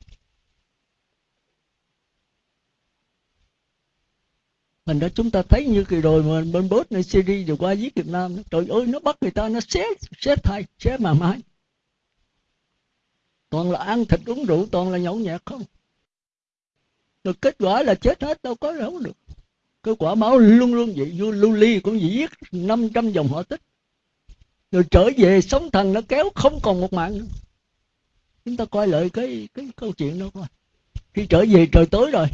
Thành ra chúng ta thấy như kỳ rồi mà bên bốt này Syria vừa qua giết Việt Nam trời ơi, nó bắt người ta, nó xé xé thay xé mà mãi toàn là ăn thịt uống rượu, toàn là nhậu nhẹt không? Rồi kết quả là chết hết, đâu có đâu được. Cái quả báo luôn luôn vậy vua lưu ly cũng chỉ giết 500 dòng họ tích. Rồi trở về sống thần nó kéo, không còn một mạng nữa. Chúng ta coi lại cái cái câu chuyện đó coi. Khi trở về trời tối rồi,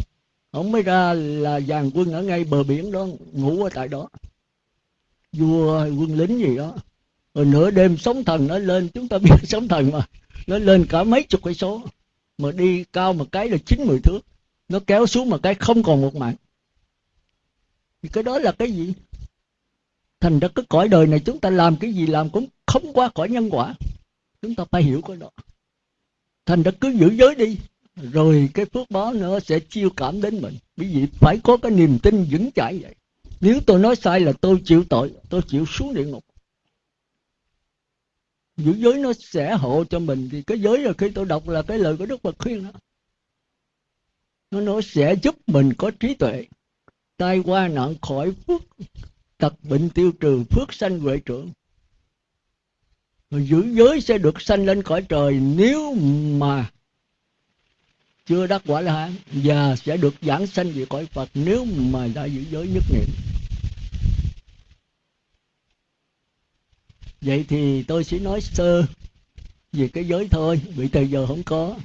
ông mới ra là dàn quân ở ngay bờ biển đó, ngủ ở tại đó. Vua, quân lính gì đó. Rồi nửa đêm sóng thần nó lên, chúng ta biết sóng thần mà, nó lên cả mấy chục cây số. Mà đi cao một cái là chín mười thước nó kéo xuống một cái không còn một mạng. Thì cái đó là cái gì? Thành ra cái cõi đời này chúng ta làm cái gì làm cũng không qua cõi nhân quả. Chúng ta phải hiểu cái đó. Thành ra cứ giữ giới đi. Rồi cái phước báo nữa sẽ chiêu cảm đến mình. Bởi vì phải có cái niềm tin vững chãi vậy. Nếu tôi nói sai là tôi chịu tội, tôi chịu xuống địa ngục. Giữ giới nó sẽ hộ cho mình. Thì cái giới là khi tôi đọc là cái lời của đức phật khuyên đó nó nó sẽ giúp mình có trí tuệ. Tai qua nạn khỏi phước, tật bệnh tiêu trừ, phước sanh huệ trưởng. Giữ giới sẽ được sanh lên cõi trời nếu mà chưa đắc quả la hán, và sẽ được giảng sanh về cõi phật nếu mà đã giữ giới nhất niệm. Vậy thì tôi sẽ nói sơ về cái giới thôi, vì thời giờ không có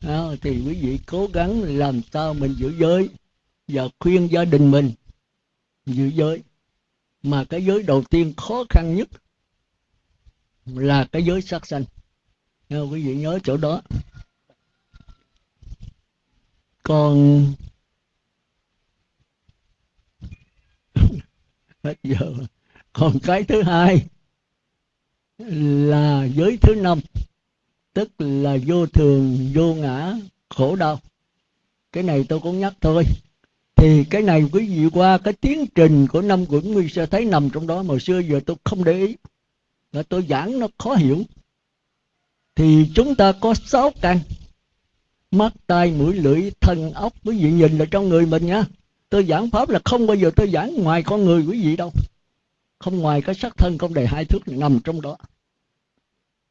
à, thì quý vị cố gắng làm sao mình giữ giới và khuyên gia đình mình giữ giới. Mà cái giới đầu tiên khó khăn nhất là cái giới sát sanh. Quý vị nhớ chỗ đó. Còn hết giờ. Còn cái thứ hai là giới thứ năm tức là vô thường, vô ngã, khổ đau. Cái này tôi cũng nhắc thôi. Thì cái này quý vị qua cái tiến trình của năm quẩn nguyên sẽ thấy nằm trong đó. Mà xưa giờ tôi không để ý. Là tôi giảng nó khó hiểu. Thì chúng ta có sáu căn. Mắt, tai, mũi, lưỡi, thân ốc quý vị nhìn là trong người mình nha. Tôi giảng pháp là không bao giờ tôi giảng ngoài con người quý vị đâu. Không ngoài cái sắc thân không đầy hai thước nằm trong đó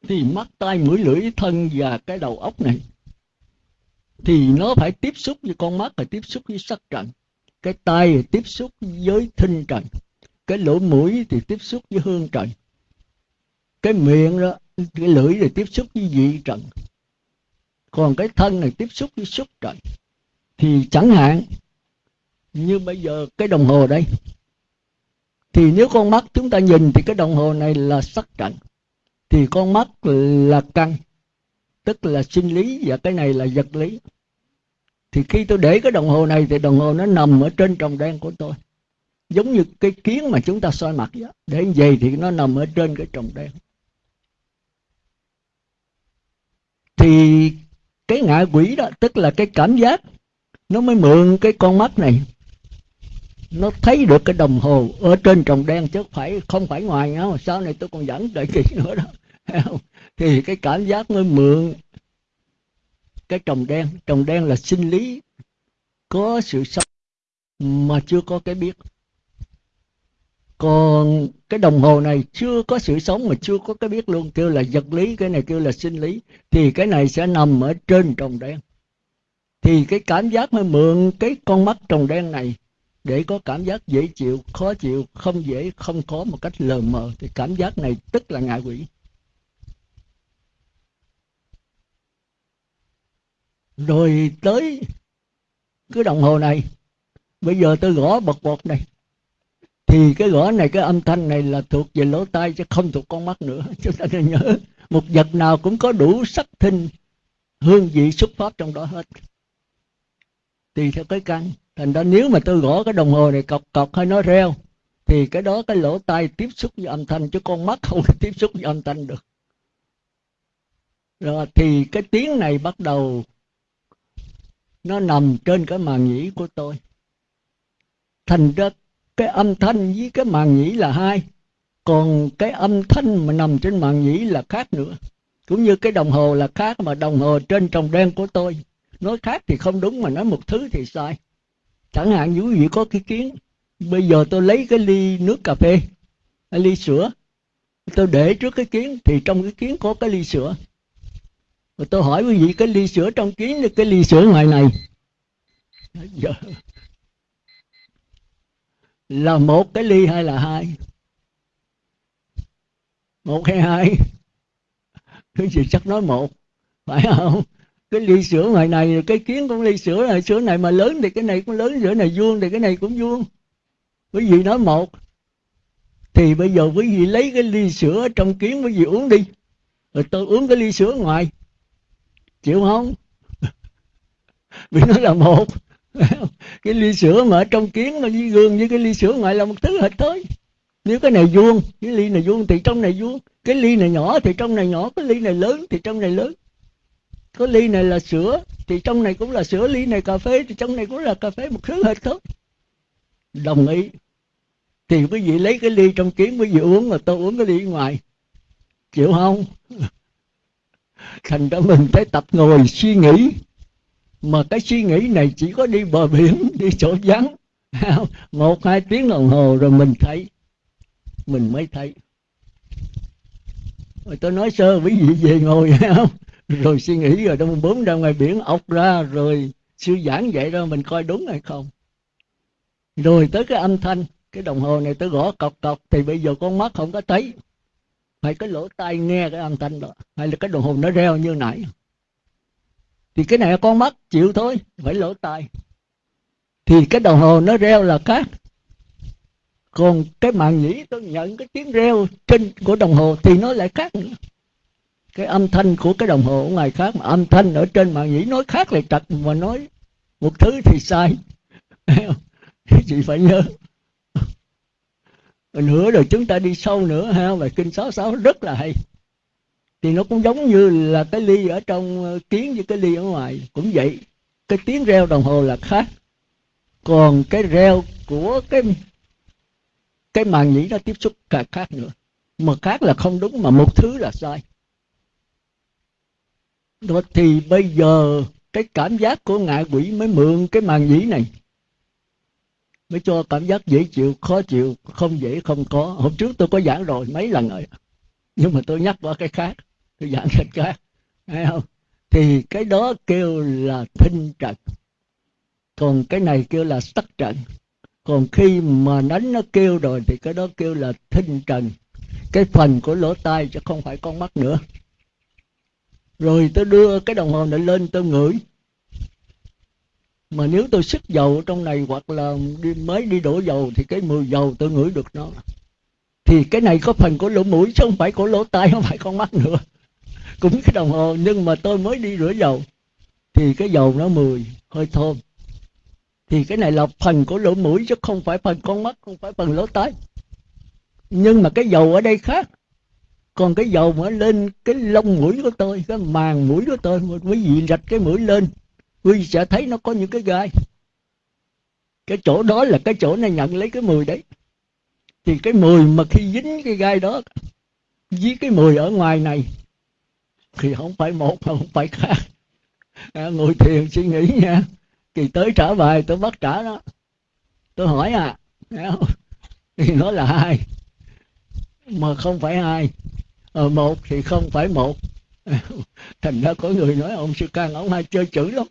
thì mắt tai mũi lưỡi thân và cái đầu óc này, thì nó phải tiếp xúc với con mắt phải tiếp xúc với sắc trần cái tai thì tiếp xúc với thinh trần cái lỗ mũi thì tiếp xúc với hương trần cái miệng đó, cái lưỡi thì tiếp xúc với vị trần còn cái thân này tiếp xúc với xúc trần thì chẳng hạn, như bây giờ cái đồng hồ đây, thì nếu con mắt chúng ta nhìn thì cái đồng hồ này là sắc trần thì con mắt là căn, tức là sinh lý và cái này là vật lý. Thì khi tôi để cái đồng hồ này thì đồng hồ nó nằm ở trên tròng đen của tôi. Giống như cái kiến mà chúng ta soi mặt vậy. Để về thì nó nằm ở trên cái tròng đen. Thì cái ngạ quỷ đó, tức là cái cảm giác, nó mới mượn cái con mắt này nó thấy được cái đồng hồ ở trên trồng đen chứ phải, không phải ngoài nhau sau này tôi còn dẫn đợi kỳ nữa đó. Thì cái cảm giác mới mượn cái trồng đen. Trồng đen là sinh lý có sự sống mà chưa có cái biết. Còn cái đồng hồ này chưa có sự sống mà chưa có cái biết luôn. Kêu là vật lý, cái này kêu là sinh lý. Thì cái này sẽ nằm ở trên trồng đen. Thì cái cảm giác mới mượn cái con mắt trồng đen này để có cảm giác dễ chịu, khó chịu, không dễ, không có một cách lờ mờ, thì cảm giác này tức là ngạ quỷ. Rồi tới cái đồng hồ này, bây giờ tôi gõ bật bột này. Thì cái gõ này, cái âm thanh này là thuộc về lỗ tai chứ không thuộc con mắt nữa. Chúng ta nên nhớ, một vật nào cũng có đủ sắc thinh, hương vị xuất phát trong đó hết. Tùy theo cái căn thành ra nếu mà tôi gõ cái đồng hồ này cọc cọc hay nó reo, thì cái đó cái lỗ tai tiếp xúc với âm thanh, chứ con mắt không tiếp xúc với âm thanh được. Rồi thì cái tiếng này bắt đầu, nó nằm trên cái màng nhĩ của tôi. Thành ra cái âm thanh với cái màng nhĩ là hai, còn cái âm thanh mà nằm trên màng nhĩ là khác nữa. Cũng như cái đồng hồ là khác, mà đồng hồ trên trồng đen của tôi, nói khác thì không đúng, mà nói một thứ thì sai chẳng hạn như quý vị có cái kiến, bây giờ tôi lấy cái ly nước cà phê, cái ly sữa, tôi để trước cái kiến, thì trong cái kiến có cái ly sữa. Rồi tôi hỏi quý vị, cái ly sữa trong kiến cái ly sữa ngoài này? Giờ là một cái ly hay là hai? Một hay hai? Cái gì chắc nói một, phải không? Cái ly sữa ngoài này, cái kiến cũng ly sữa này sữa này mà lớn thì cái này cũng lớn, sữa này vuông thì cái này cũng vuông. Quý vị nói một, thì bây giờ quý vị lấy cái ly sữa trong kiến quý vị uống đi. Rồi tôi uống cái ly sữa ngoài. Chịu không? Vì nó là một. Cái ly sữa mà ở trong kiến, mà với gương với cái ly sữa ngoài là một thứ hết thôi nếu cái này vuông, cái ly này vuông thì trong này vuông. Cái ly này nhỏ thì trong này nhỏ, cái ly này lớn thì trong này lớn cái ly này là sữa, thì trong này cũng là sữa, ly này cà phê, thì trong này cũng là cà phê, một thứ hết thôi đồng ý. Thì quý vị lấy cái ly trong kiến quý vị uống mà tôi uống cái ly ngoài. Chịu không? Thành ra mình phải tập ngồi suy nghĩ. Mà cái suy nghĩ này chỉ có đi bờ biển, đi chỗ vắng. Một, hai tiếng đồng hồ rồi mình thấy. Mình mới thấy. Rồi tôi nói, sơ, quý vị về ngồi, không? rồi suy nghĩ rồi đâu bốn ra ngoài biển ốc ra, rồi sư giảng vậy đó, mình coi đúng hay không? Rồi tới cái âm thanh, cái đồng hồ này tới gõ cọc cọc, thì bây giờ con mắt không có thấy. Phải cái lỗ tai nghe cái âm thanh đó, hay là cái đồng hồ nó reo như nãy. Thì cái này con mắt chịu thôi, phải lỗ tai. Thì cái đồng hồ nó reo là khác. Còn cái màn nhĩ, tôi nhận cái tiếng reo trên của đồng hồ thì nó lại khác nữa cái âm thanh của cái đồng hồ ở ngoài khác mà âm thanh ở trên màn nhĩ nói khác lại trật mà nói một thứ thì sai. Chị phải nhớ. Nữa rồi chúng ta đi sâu nữa ha về kinh sáu sáu rất là hay. Thì nó cũng giống như là cái ly ở trong ờ, kiến với cái ly ở ngoài. Cũng vậy, cái tiếng reo đồng hồ là khác. Còn cái reo của cái cái màn nhĩ nó tiếp xúc cả khác nữa. Mà khác là không đúng, mà một thứ là sai đó, thì bây giờ cái cảm giác của ngạ quỷ mới mượn cái màn nhĩ này. Mới cho cảm giác dễ chịu, khó chịu, không dễ, không có. Hôm trước tôi có giảng rồi, mấy lần rồi. Nhưng mà tôi nhắc qua cái khác. Tôi giảng cái khác. Thấy không? Thì cái đó kêu là thinh trận. Còn cái này kêu là sắc trận. Còn khi mà đánh nó kêu rồi thì cái đó kêu là thinh trần cái phần của lỗ tai chứ không phải con mắt nữa rồi tôi đưa cái đồng hồ này lên tôi ngửi. Mà nếu tôi xích dầu trong này hoặc là đi mới đi đổ dầu thì cái mùi dầu tôi ngửi được nó. Thì cái này có phần của lỗ mũi chứ không phải của lỗ tai, không phải con mắt nữa. Cũng cái đồng hồ, nhưng mà tôi mới đi rửa dầu. Thì cái dầu nó mùi, hơi thơm. Thì cái này là phần của lỗ mũi chứ không phải phần con mắt, không phải phần lỗ tai. Nhưng mà cái dầu ở đây khác còn cái dầu mà lên cái lông mũi của tôi cái màng mũi của tôi quý vị rạch cái mũi lên quý vị sẽ thấy nó có những cái gai. Cái chỗ đó là cái chỗ này nhận lấy cái mùi đấy. Thì cái mùi mà khi dính cái gai đó với cái mùi ở ngoài này thì không phải một mà không phải khác. À, ngồi thiền suy nghĩ nha. Thì tới trả bài tôi bắt trả đó. Tôi hỏi à thì nó là hai mà không phải hai ờ, một thì không phải một. Thành ra có người nói ông sư can ông hay chơi chữ lắm.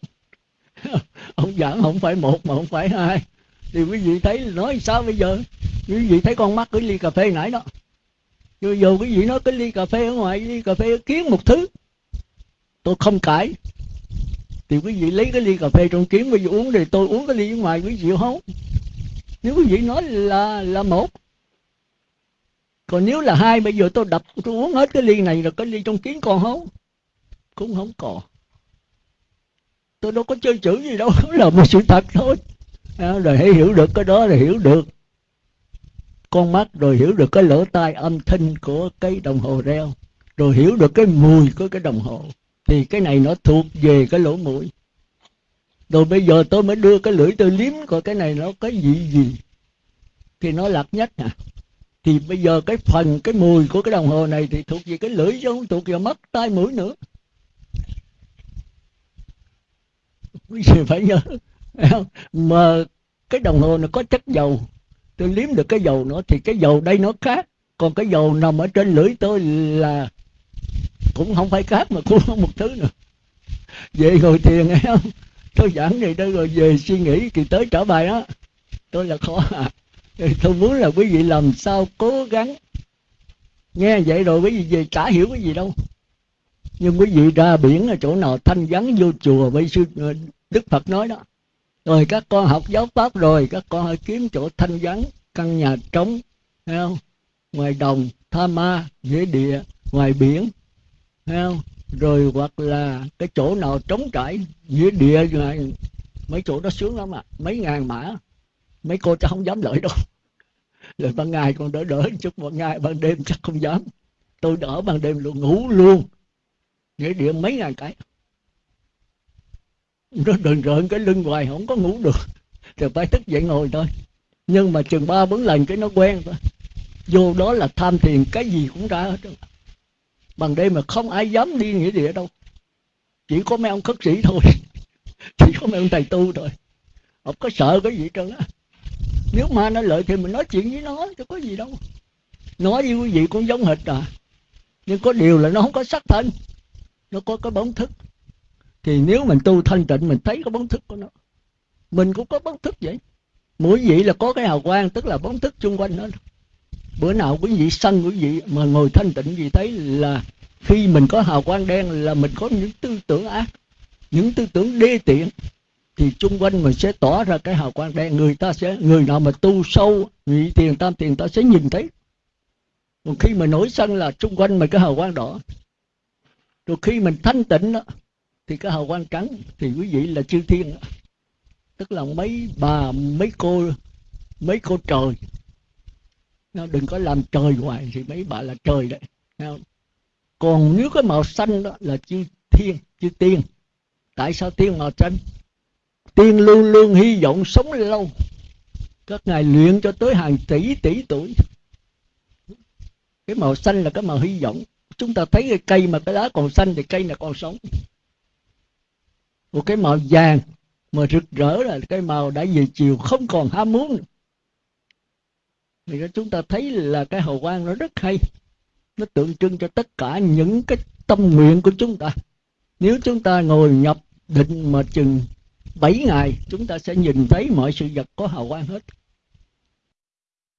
Ông giảng không phải một mà không phải hai. Thì quý vị thấy nói sao bây giờ? Quý vị thấy con mắt cái ly cà phê nãy đó. Dù dù quý vị nói cái ly cà phê ở ngoài ly cà phê kiến một thứ. Tôi không cãi. Thì quý vị lấy cái ly cà phê trong kiến quý vị uống thì tôi uống cái ly ở ngoài quý vị không? Nếu quý vị nói là là một còn nếu là hai bây giờ tôi đập tôi uống hết cái ly này rồi cái ly trong kiến còn không? Cũng không còn. Tôi đâu có chơi chữ gì đâu là một sự thật thôi. À, rồi hãy hiểu được cái đó là hiểu được. Con mắt rồi hiểu được cái lỗ tai âm thanh của cái đồng hồ reo. Rồi hiểu được cái mùi của cái đồng hồ. Thì cái này nó thuộc về cái lỗ mũi. Rồi bây giờ tôi mới đưa cái lưỡi tôi liếm coi cái này nó cái gì gì. Thì nó lạc nhất à thì bây giờ cái phần, cái mùi của cái đồng hồ này thì thuộc về cái lưỡi chứ không thuộc về mắt, tai, mũi nữa. Quý vị phải nhớ mà cái đồng hồ nó có chất dầu. Tôi liếm được cái dầu nữa thì cái dầu đây nó khác. Còn cái dầu nằm ở trên lưỡi tôi là cũng không phải khác mà cũng không một thứ nữa. Về ngồi thiền nghe không? Tôi giảng này đây rồi về suy nghĩ, thì tới trở bài đó. Tôi là khó à. tôi muốn là quý vị làm sao cố gắng. Nghe vậy rồi quý vị về chả hiểu cái gì đâu. Nhưng quý vị ra biển ở chỗ nào thanh vắng vô chùa, bây sư ờ, đức phật nói đó. Rồi các con học giáo pháp rồi, các con hãy kiếm chỗ thanh vắng, căn nhà trống, thấy không? Ngoài đồng, tha ma dưới địa, ngoài biển, thấy không? Rồi hoặc là cái chỗ nào trống trải dưới địa mấy chỗ đó sướng lắm à mấy ngàn mã mấy cô cháu không dám lợi đâu. Rồi ban ngày còn đỡ đỡ chút ban ngày ban đêm chắc không dám. Tôi đỡ ban đêm luôn, ngủ luôn. Nghĩa địa mấy ngàn cái. Nó đừng rợn cái lưng hoài, không có ngủ được. Rồi phải thức dậy ngồi thôi. Nhưng mà chừng ba bốn lần cái nó quen thôi. Vô đó là tham thiền, cái gì cũng ra hết bằng đêm mà không ai dám đi nghĩa địa đâu. Chỉ có mấy ông khất sĩ thôi. Chỉ có mấy ông thầy tu thôi. Không có sợ cái gì trơn á nếu ma nó lợi thì mình nói chuyện với nó, chứ có gì đâu. Nói với quý vị cũng giống hệt à. Nhưng có điều là nó không có sắc thân, nó có cái bóng thức. Thì nếu mình tu thanh tịnh, mình thấy cái bóng thức của nó. Mình cũng có bóng thức vậy. Mỗi vị là có cái hào quang, tức là bóng thức xung quanh nó. Bữa nào quý vị sân quý vị mà ngồi thanh tịnh gì thấy là khi mình có hào quang đen là mình có những tư tưởng ác, những tư tưởng đê tiện thì chung quanh mình sẽ tỏ ra cái hào quang đen người ta sẽ, người nào mà tu sâu nhị tiền tam tiền ta sẽ nhìn thấy. Còn khi mà nổi sân là chung quanh mình cái hào quang đỏ. Rồi khi mình thanh tịnh đó thì cái hào quang trắng, thì quý vị là chư thiên đó. tức là mấy bà, mấy cô mấy cô trời. Nó đừng có làm trời hoài, thì mấy bà là trời đấy. Không? còn nếu cái màu xanh đó là chư thiên, chư tiên. Tại sao tiên màu xanh? Tiên luôn luôn hy vọng sống lâu. Các ngài luyện cho tới hàng tỷ tỷ tuổi. Cái màu xanh là cái màu hy vọng. Chúng ta thấy cái cây mà cái lá còn xanh thì cây là còn sống. Một cái màu vàng mà rực rỡ là cái màu đã về chiều, không còn ham muốn. Nữa. thì chúng ta thấy là cái hào quang nó rất hay. Nó tượng trưng cho tất cả những cái tâm nguyện của chúng ta. Nếu chúng ta ngồi nhập định mà chừng 7 ngày chúng ta sẽ nhìn thấy mọi sự vật có hào quang hết.